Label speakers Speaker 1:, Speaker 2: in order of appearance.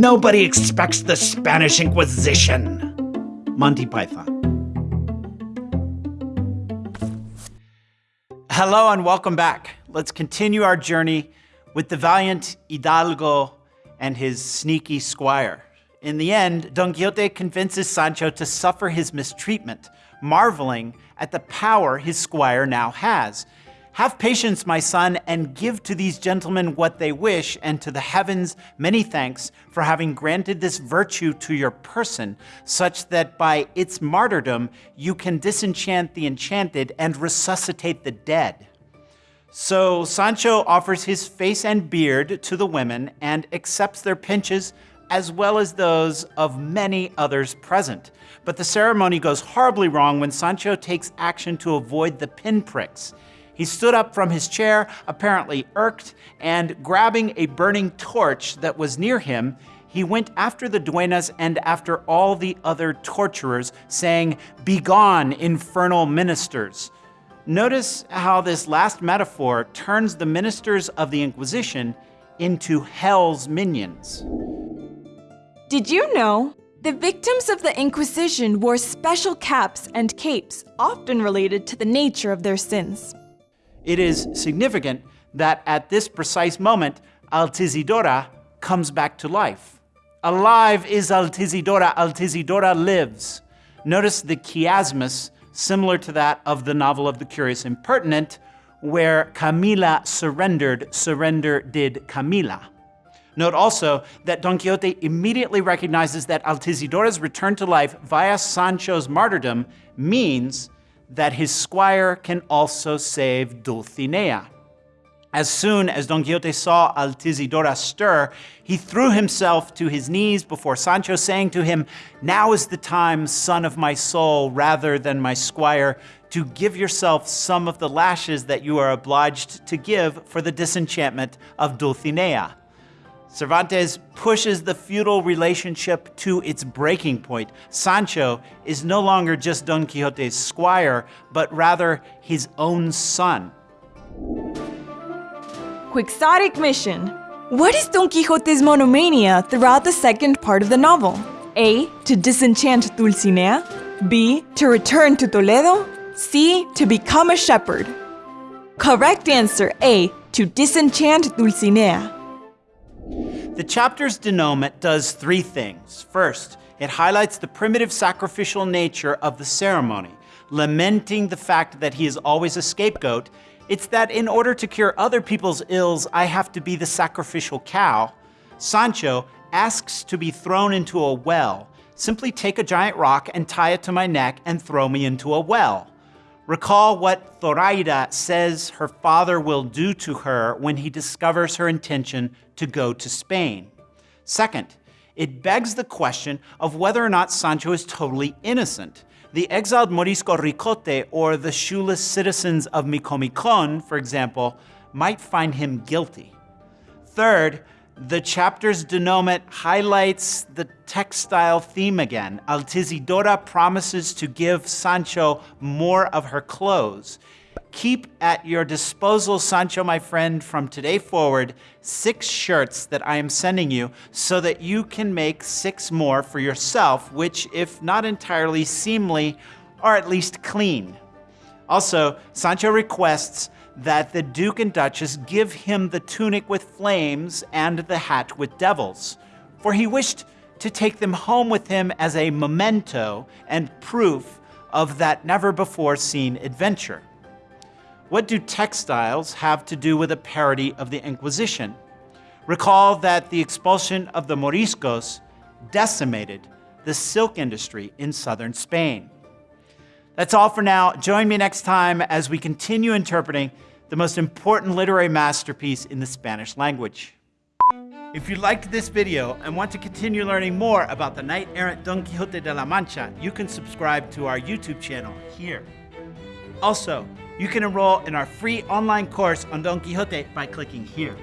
Speaker 1: Nobody expects the Spanish Inquisition. Monty Python. Hello and welcome back. Let's continue our journey with the valiant Hidalgo and his sneaky squire. In the end, Don Quixote convinces Sancho to suffer his mistreatment, marveling at the power his squire now has. Have patience, my son, and give to these gentlemen what they wish, and to the heavens many thanks for having granted this virtue to your person, such that by its martyrdom you can disenchant the enchanted and resuscitate the dead. So Sancho offers his face and beard to the women and accepts their pinches as well as those of many others present. But the ceremony goes horribly wrong when Sancho takes action to avoid the pinpricks. He stood up from his chair, apparently irked, and grabbing a burning torch that was near him, he went after the duenas and after all the other torturers, saying, Begone, infernal ministers! Notice how this last metaphor turns the ministers of the Inquisition into hell's minions.
Speaker 2: Did you know? The victims of the Inquisition wore special caps and capes, often related to the nature of their sins.
Speaker 1: It is significant that at this precise moment, Altisidora comes back to life. Alive is Altisidora, Altisidora lives. Notice the chiasmus similar to that of the novel of the Curious Impertinent, where Camila surrendered, surrender did Camila. Note also that Don Quixote immediately recognizes that Altisidora's return to life via Sancho's martyrdom means that his squire can also save Dulcinea. As soon as Don Quixote saw Altisidora stir, he threw himself to his knees before Sancho, saying to him, Now is the time, son of my soul, rather than my squire, to give yourself some of the lashes that you are obliged to give for the disenchantment of Dulcinea. Cervantes pushes the feudal relationship to its breaking point. Sancho is no longer just Don Quixote's squire, but rather his own son.
Speaker 2: Quixotic mission. What is Don Quixote's monomania throughout the second part of the novel? A. To disenchant Dulcinea. B. To return to Toledo. C. To become a shepherd. Correct answer A. To disenchant Dulcinea.
Speaker 1: The chapter's denouement does three things. First, it highlights the primitive sacrificial nature of the ceremony, lamenting the fact that he is always a scapegoat it's that in order to cure other people's ills, I have to be the sacrificial cow. Sancho asks to be thrown into a well. Simply take a giant rock and tie it to my neck and throw me into a well. Recall what Zoraida says her father will do to her when he discovers her intention to go to Spain. Second, it begs the question of whether or not Sancho is totally innocent. The exiled Morisco Ricote or the shoeless citizens of Micomicon, for example, might find him guilty. Third, the chapter's denouement highlights the textile theme again. Altisidora promises to give Sancho more of her clothes. Keep at your disposal, Sancho, my friend, from today forward, six shirts that I am sending you so that you can make six more for yourself, which, if not entirely seemly, are at least clean. Also, Sancho requests that the Duke and Duchess give him the tunic with flames and the hat with devils, for he wished to take them home with him as a memento and proof of that never before seen adventure. What do textiles have to do with a parody of the Inquisition? Recall that the expulsion of the Moriscos decimated the silk industry in southern Spain. That's all for now. Join me next time as we continue interpreting the most important literary masterpiece in the Spanish language. If you liked this video and want to continue learning more about the knight-errant Don Quixote de la Mancha, you can subscribe to our YouTube channel here. Also, you can enroll in our free online course on Don Quixote by clicking here.